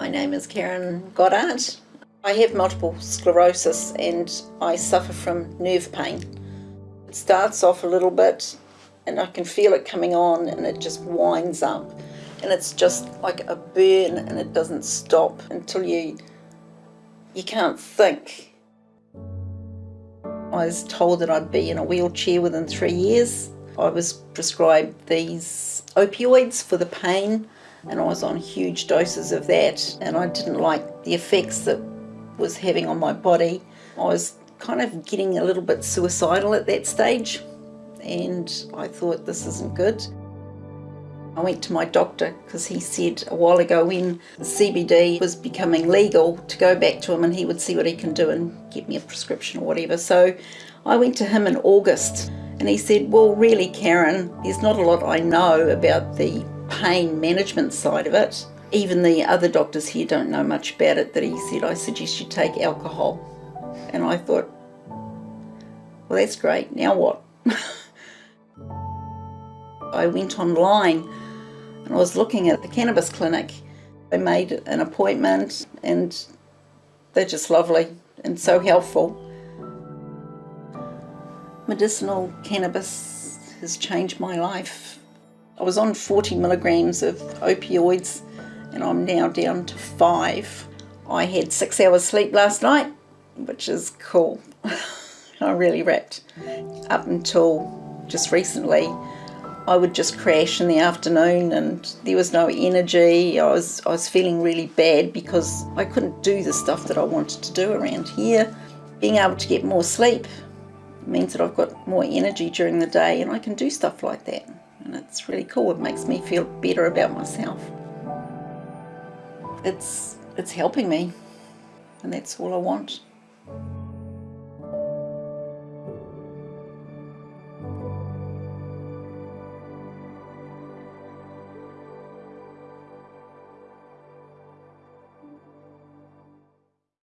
My name is Karen Goddard. I have multiple sclerosis and I suffer from nerve pain. It starts off a little bit and I can feel it coming on and it just winds up and it's just like a burn and it doesn't stop until you you can't think. I was told that I'd be in a wheelchair within three years. I was prescribed these opioids for the pain and I was on huge doses of that and I didn't like the effects that was having on my body. I was kind of getting a little bit suicidal at that stage and I thought this isn't good. I went to my doctor because he said a while ago when CBD was becoming legal to go back to him and he would see what he can do and get me a prescription or whatever. So I went to him in August and he said, well really Karen, there's not a lot I know about the pain management side of it. Even the other doctors here don't know much about it that he said I suggest you take alcohol. And I thought, well that's great, now what? I went online and I was looking at the cannabis clinic. I made an appointment and they're just lovely and so helpful. Medicinal cannabis has changed my life. I was on 40 milligrams of opioids and I'm now down to five. I had six hours sleep last night, which is cool. I really rapt. Up until just recently, I would just crash in the afternoon and there was no energy. I was, I was feeling really bad because I couldn't do the stuff that I wanted to do around here. Being able to get more sleep means that I've got more energy during the day and I can do stuff like that. And it's really cool. It makes me feel better about myself. It's, it's helping me and that's all I want.